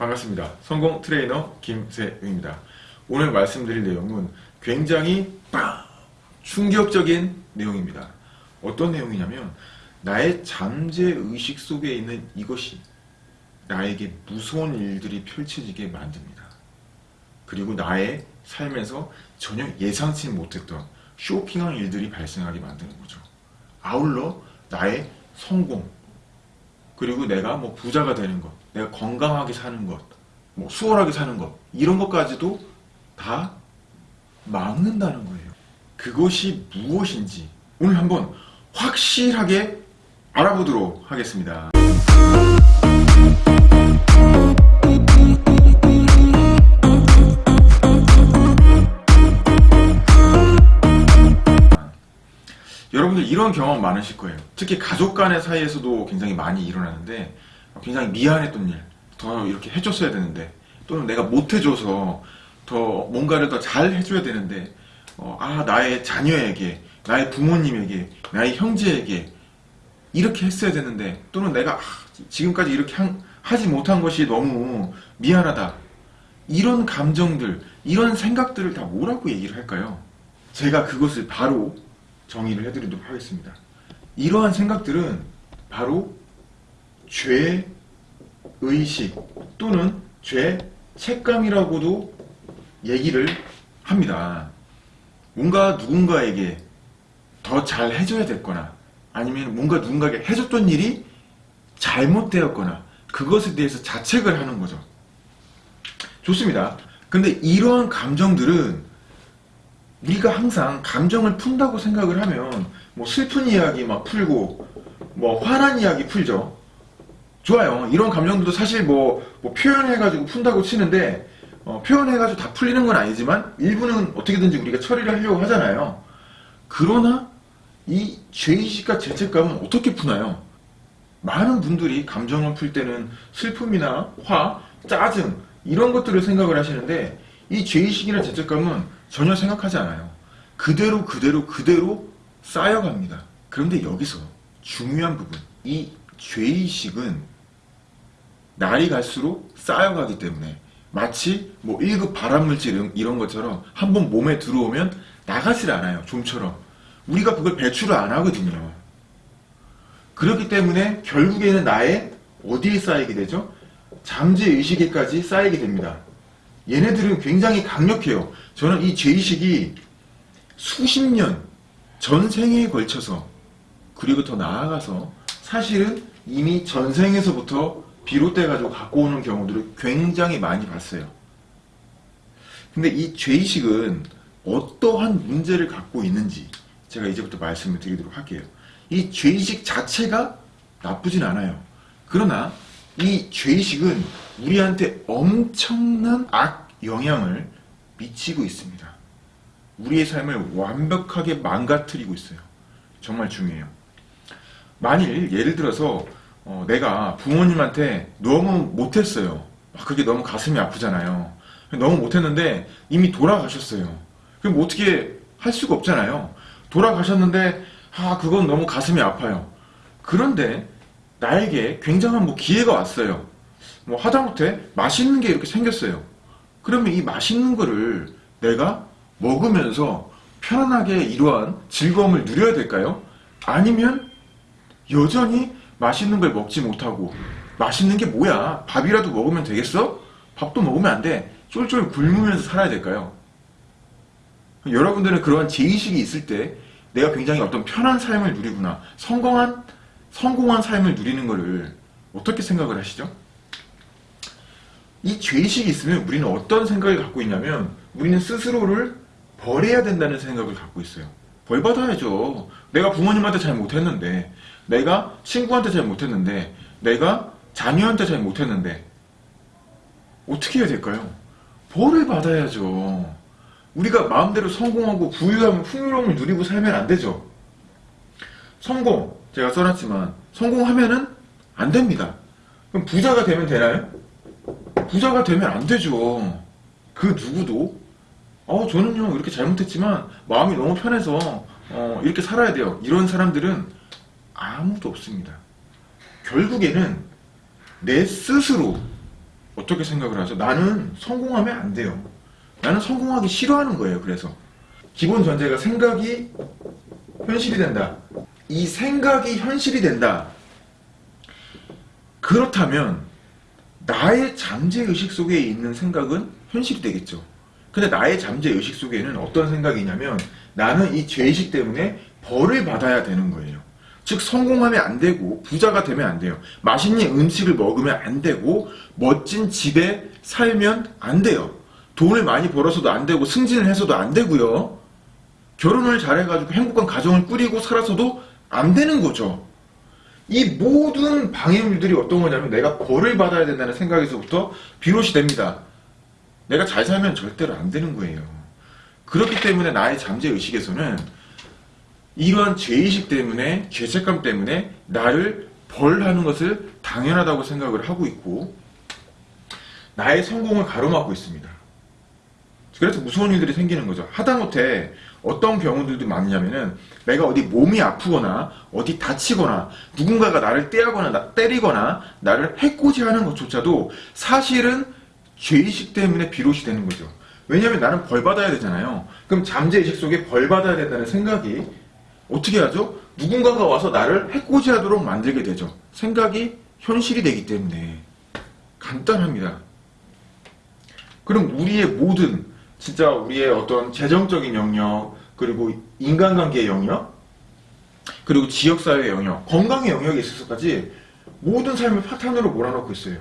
반갑습니다. 성공 트레이너 김세웅입니다. 오늘 말씀드릴 내용은 굉장히 빵! 충격적인 내용입니다. 어떤 내용이냐면 나의 잠재의식 속에 있는 이것이 나에게 무서운 일들이 펼쳐지게 만듭니다. 그리고 나의 삶에서 전혀 예상치 못했던 쇼킹한 일들이 발생하게 만드는 거죠. 아울러 나의 성공, 그리고 내가 뭐 부자가 되는 것, 내가 건강하게 사는 것, 뭐 수월하게 사는 것, 이런 것까지도 다 막는다는 거예요. 그것이 무엇인지 오늘 한번 확실하게 알아보도록 하겠습니다. 여러분들 이런 경험 많으실 거예요. 특히 가족 간의 사이에서도 굉장히 많이 일어나는데 굉장히 미안했던 일, 더 이렇게 해줬어야 되는데 또는 내가 못해줘서 더 뭔가를 더 잘 해줘야 되는데 어, 아 나의 자녀에게, 나의 부모님에게, 나의 형제에게 이렇게 했어야 되는데 또는 내가 아, 지금까지 이렇게 한, 하지 못한 것이 너무 미안하다 이런 감정들, 이런 생각들을 다 뭐라고 얘기를 할까요? 제가 그것을 바로 정의를 해드리도록 하겠습니다. 이러한 생각들은 바로 죄의식 또는 죄책감이라고도 얘기를 합니다. 뭔가 누군가에게 더 잘 해줘야 됐거나 아니면 뭔가 누군가에게 해줬던 일이 잘못되었거나 그것에 대해서 자책을 하는 거죠. 좋습니다. 근데 이러한 감정들은 우리가 항상 감정을 푼다고 생각을 하면 뭐 슬픈 이야기 막 풀고 뭐 화난 이야기 풀죠. 좋아요. 이런 감정들도 사실 뭐, 뭐 표현해가지고 푼다고 치는데 어, 표현해가지고 다 풀리는 건 아니지만 일부는 어떻게든지 우리가 처리를 하려고 하잖아요. 그러나 이 죄의식과 죄책감은 어떻게 푸나요? 많은 분들이 감정을 풀 때는 슬픔이나 화, 짜증 이런 것들을 생각을 하시는데 이 죄의식이나 죄책감은 전혀 생각하지 않아요. 그대로 그대로 그대로 쌓여갑니다. 그런데 여기서 중요한 부분 이 죄의식은 날이 갈수록 쌓여가기 때문에 마치 뭐 1급 발암물질 이런 것처럼 한 번 몸에 들어오면 나가질 않아요. 좀처럼. 우리가 그걸 배출을 안 하거든요. 그렇기 때문에 결국에는 나의 어디에 쌓이게 되죠? 잠재의식에까지 쌓이게 됩니다. 얘네들은 굉장히 강력해요. 저는 이 죄의식이 수십 년, 전 생에 걸쳐서 그리고 더 나아가서 사실은 이미 전생에서부터 비롯돼가지고 갖고 오는 경우들을 굉장히 많이 봤어요. 근데 이 죄의식은 어떠한 문제를 갖고 있는지 제가 이제부터 말씀을 드리도록 할게요. 이 죄의식 자체가 나쁘진 않아요. 그러나 이 죄의식은 우리한테 엄청난 악 영향을 미치고 있습니다. 우리의 삶을 완벽하게 망가뜨리고 있어요. 정말 중요해요. 만일 예를 들어서 어, 내가 부모님한테 너무 못했어요. 그게 너무 가슴이 아프잖아요. 너무 못했는데 이미 돌아가셨어요. 그럼 뭐 어떻게 할 수가 없잖아요. 돌아가셨는데 아 그건 너무 가슴이 아파요. 그런데 나에게 굉장한 뭐 기회가 왔어요. 뭐 하다못해 맛있는 게 이렇게 생겼어요. 그러면 이 맛있는 거를 내가 먹으면서 편안하게 이러한 즐거움을 누려야 될까요? 아니면 여전히 맛있는 걸 먹지 못하고 맛있는 게 뭐야? 밥이라도 먹으면 되겠어? 밥도 먹으면 안 돼. 쫄쫄 굶으면서 살아야 될까요? 여러분들은 그러한 제의식이 있을 때 내가 굉장히 어떤 편한 삶을 누리구나. 성공한, 성공한 삶을 누리는 것을 어떻게 생각을 하시죠? 이 죄의식이 있으면 우리는 어떤 생각을 갖고 있냐면 우리는 스스로를 버려야 된다는 생각을 갖고 있어요. 벌 받아야죠. 내가 부모님한테 잘 못했는데 내가 친구한테 잘 못했는데 내가 자녀한테 잘 못했는데 어떻게 해야 될까요? 벌을 받아야죠. 우리가 마음대로 성공하고 부유하면 풍요로움을 누리고 살면 안 되죠. 성공 제가 써놨지만 성공하면은 안 됩니다. 그럼 부자가 되면 되나요? 부자가 되면 안 되죠. 그 누구도 어 저는요 이렇게 잘못했지만 마음이 너무 편해서 어, 이렇게 살아야 돼요. 이런 사람들은 아무도 없습니다. 결국에는 내 스스로 어떻게 생각을 하죠? 나는 성공하면 안 돼요. 나는 성공하기 싫어하는 거예요. 그래서 기본 전제가 생각이 현실이 된다. 이 생각이 현실이 된다. 그렇다면 나의 잠재 의식 속에 있는 생각은 현실이 되겠죠. 근데 나의 잠재 의식 속에는 어떤 생각이냐면 나는 이 죄의식 때문에 벌을 받아야 되는 거예요. 즉 성공하면 안 되고 부자가 되면 안 돼요. 맛있는 음식을 먹으면 안 되고 멋진 집에 살면 안 돼요. 돈을 많이 벌어서도 안 되고 승진을 해서도 안 되고요. 결혼을 잘해가지고 행복한 가정을 꾸리고 살아서도 안 되는 거죠. 이 모든 방해물들이 어떤 거냐면 내가 벌을 받아야 된다는 생각에서부터 비롯이 됩니다. 내가 잘 살면 절대로 안 되는 거예요. 그렇기 때문에 나의 잠재의식에서는 이러한 죄의식 때문에 죄책감 때문에 나를 벌하는 것을 당연하다고 생각을 하고 있고 나의 성공을 가로막고 있습니다. 그래서 무서운 일들이 생기는 거죠. 하다못해 어떤 경우들도 많냐면은 내가 어디 몸이 아프거나 어디 다치거나 누군가가 나를 떼하거나 나, 때리거나 나를 해코지하는 것조차도 사실은 죄의식 때문에 비롯이 되는 거죠. 왜냐하면 나는 벌 받아야 되잖아요. 그럼 잠재의식 속에 벌 받아야 된다는 생각이 어떻게 하죠? 누군가가 와서 나를 해코지하도록 만들게 되죠. 생각이 현실이 되기 때문에 간단합니다. 그럼 우리의 모든 진짜 우리의 어떤 재정적인 영역 그리고 인간관계의 영역 그리고 지역사회의 영역 건강의 영역에 있어서까지 모든 삶을 파탄으로 몰아넣고 있어요.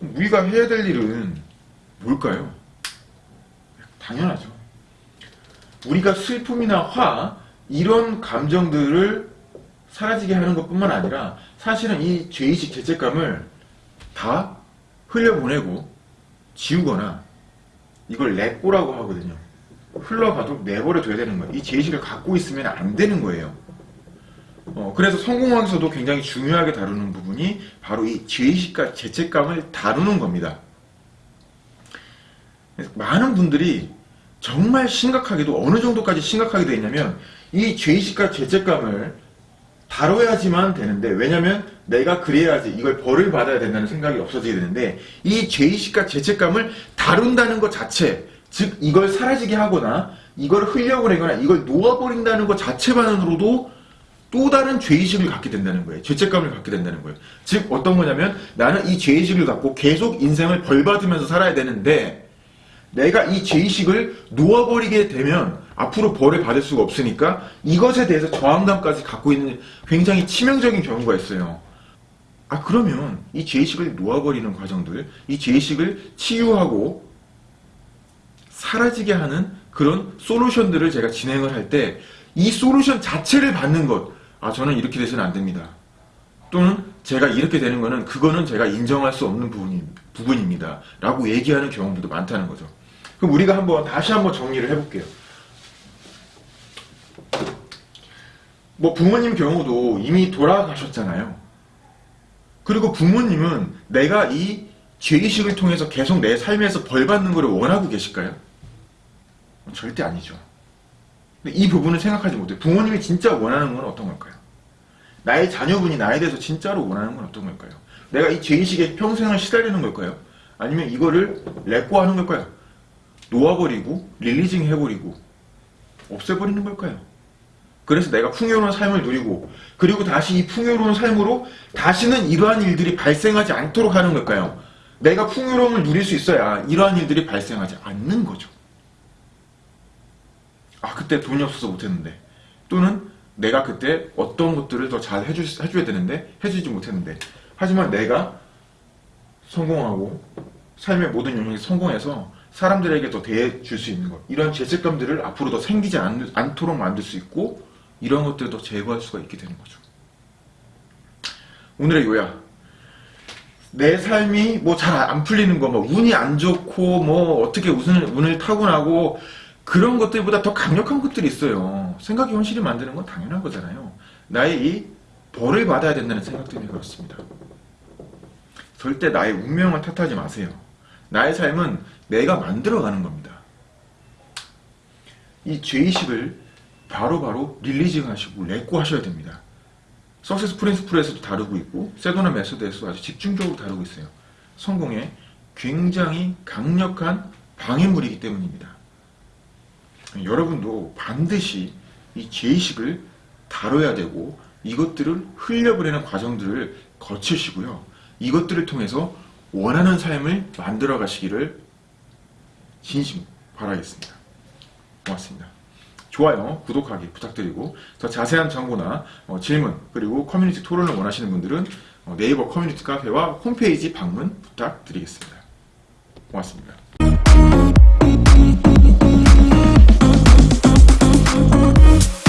우리가 해야 될 일은 뭘까요? 당연하죠. 우리가 슬픔이나 화 이런 감정들을 사라지게 하는 것뿐만 아니라 사실은 이 죄의식 죄책감을 다 흘려보내고 지우거나 이걸 내꼬라고 하거든요. 흘러가도록 내버려 둬야 되는 거예요. 이 죄의식을 갖고 있으면 안 되는 거예요. 어, 그래서 성공학에서도 굉장히 중요하게 다루는 부분이 바로 이 죄의식과 죄책감을 다루는 겁니다. 많은 분들이 정말 심각하게도 어느 정도까지 심각하게 되냐면 이 죄의식과 죄책감을 다뤄야지만 되는데 왜냐면 내가 그래야지 이걸 벌을 받아야 된다는 생각이 없어지게 되는데 이 죄의식과 죄책감을 다룬다는 것 자체 즉 이걸 사라지게 하거나 이걸 흘려보내거나 이걸 놓아버린다는 것 자체만으로도 또 다른 죄의식을 갖게 된다는 거예요. 죄책감을 갖게 된다는 거예요. 즉 어떤 거냐면 나는 이 죄의식을 갖고 계속 인생을 벌받으면서 살아야 되는데 내가 이 죄의식을 놓아버리게 되면 앞으로 벌을 받을 수가 없으니까 이것에 대해서 저항감까지 갖고 있는 굉장히 치명적인 경우가 있어요. 아 그러면 이 죄의식을 놓아버리는 과정들, 이 죄의식을 치유하고 사라지게 하는 그런 솔루션들을 제가 진행을 할 때 이 솔루션 자체를 받는 것, 아 저는 이렇게 돼서는 안 됩니다. 또는 제가 이렇게 되는 거는 그거는 제가 인정할 수 없는 부분입니다. 라고 얘기하는 경우들도 많다는 거죠. 그럼 우리가 한번 다시 한번 정리를 해볼게요. 뭐 부모님 경우도 이미 돌아가셨잖아요. 그리고 부모님은 내가 이 죄의식을 통해서 계속 내 삶에서 벌 받는 것을 원하고 계실까요? 절대 아니죠. 근데 이 부분을 생각하지 못해요. 부모님이 진짜 원하는 건 어떤 걸까요? 나의 자녀분이 나에 대해서 진짜로 원하는 건 어떤 걸까요? 내가 이 죄의식에 평생을 시달리는 걸까요? 아니면 이거를 레고 하는 걸까요? 놓아버리고 릴리징 해버리고 없애버리는 걸까요? 그래서 내가 풍요로운 삶을 누리고 그리고 다시 이 풍요로운 삶으로 다시는 이러한 일들이 발생하지 않도록 하는 걸까요? 내가 풍요로움을 누릴 수 있어야 이러한 일들이 발생하지 않는 거죠. 아 그때 돈이 없어서 못했는데 또는 내가 그때 어떤 것들을 더 잘 해주, 해줘야 되는데 해주지 못했는데 하지만 내가 성공하고 삶의 모든 영역에서 성공해서 사람들에게 더 대해줄 수 있는 것 이런 죄책감들을 앞으로 더 생기지 않, 않도록 만들 수 있고 이런 것들을 더 제거할 수가 있게 되는 거죠 오늘의 요약 내 삶이 뭐 잘 안 풀리는 거, 뭐 운이 안 좋고 뭐 어떻게 운을, 운을 타고나고 그런 것들보다 더 강력한 것들이 있어요. 생각이 현실을 만드는 건 당연한 거잖아요. 나의 이 벌을 받아야 된다는 생각 때문에 그렇습니다. 절대 나의 운명을 탓하지 마세요. 나의 삶은 내가 만들어가는 겁니다. 이 죄의식을 바로바로 릴리징 하시고 레고 하셔야 됩니다. 석세스 프린스플에서도 다루고 있고 세도나 메소드에서도 아주 집중적으로 다루고 있어요. 성공에 굉장히 강력한 방해물이기 때문입니다. 여러분도 반드시 이 죄의식을 다뤄야 되고 이것들을 흘려보내는 과정들을 거치시고요. 이것들을 통해서 원하는 삶을 만들어 가시기를 진심 바라겠습니다. 고맙습니다. 좋아요, 구독하기 부탁드리고 더 자세한 정보나 어, 질문 그리고 커뮤니티 토론을 원하시는 분들은 어, 네이버 커뮤니티 카페와 홈페이지 방문 부탁드리겠습니다. 고맙습니다. Thank.